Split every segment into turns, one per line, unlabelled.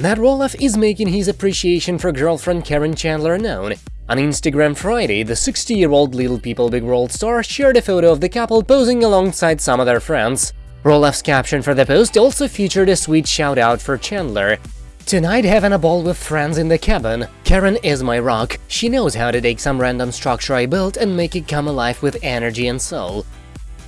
Matt Roloff is making his appreciation for girlfriend Karen Chandler known. On Instagram Friday, the 60-year-old Little People Big World star shared a photo of the couple posing alongside some of their friends. Roloff's caption for the post also featured a sweet shout-out for Chandler. Tonight having a ball with friends in the cabin. Karen is my rock. She knows how to take some random structure I built and make it come alive with energy and soul.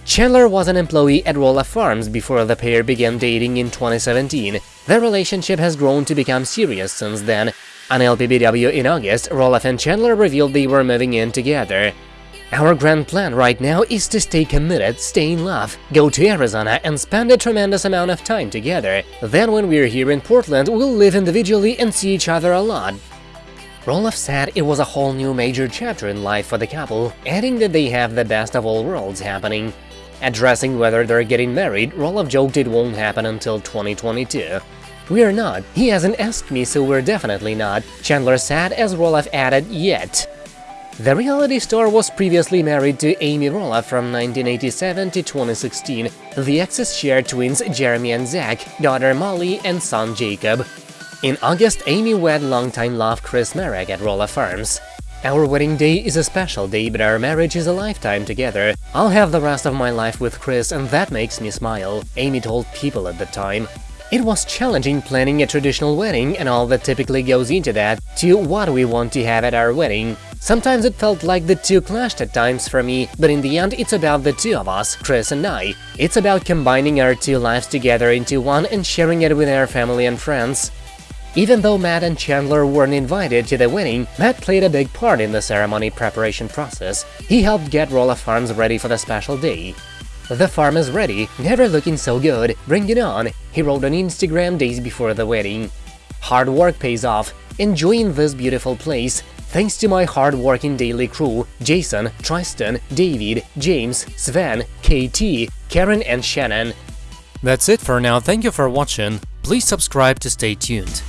Chandler was an employee at Roloff Farms before the pair began dating in 2017. Their relationship has grown to become serious since then. On LPBW in August, Roloff and Chandler revealed they were moving in together. Our grand plan right now is to stay committed, stay in love, go to Arizona and spend a tremendous amount of time together. Then when we're here in Portland, we'll live individually and see each other a lot. Roloff said it was a whole new major chapter in life for the couple, adding that they have the best of all worlds happening. Addressing whether they're getting married, Roloff joked it won't happen until 2022. We're not. He hasn't asked me, so we're definitely not, Chandler said as Roloff added, yet. The reality star was previously married to Amy Roloff from 1987 to 2016. The exes shared twins Jeremy and Zach, daughter Molly, and son Jacob. In August, Amy wed longtime love Chris Marek at Roloff Farms. Our wedding day is a special day, but our marriage is a lifetime together. I'll have the rest of my life with Chris, and that makes me smile, Amy told People at the time. It was challenging planning a traditional wedding and all that typically goes into that, to what we want to have at our wedding. Sometimes it felt like the two clashed at times for me, but in the end it's about the two of us, Chris and I. It's about combining our two lives together into one and sharing it with our family and friends. Even though Matt and Chandler weren't invited to the wedding, Matt played a big part in the ceremony preparation process. He helped get Roloff Farms ready for the special day. The farm is ready, never looking so good, bring it on, he wrote on Instagram days before the wedding. Hard work pays off, enjoying this beautiful place, thanks to my hard-working daily crew, Jason, Tristan, David, James, Sven, KT, Karen and Shannon.
That's it for now, thank you for watching, please subscribe to stay tuned.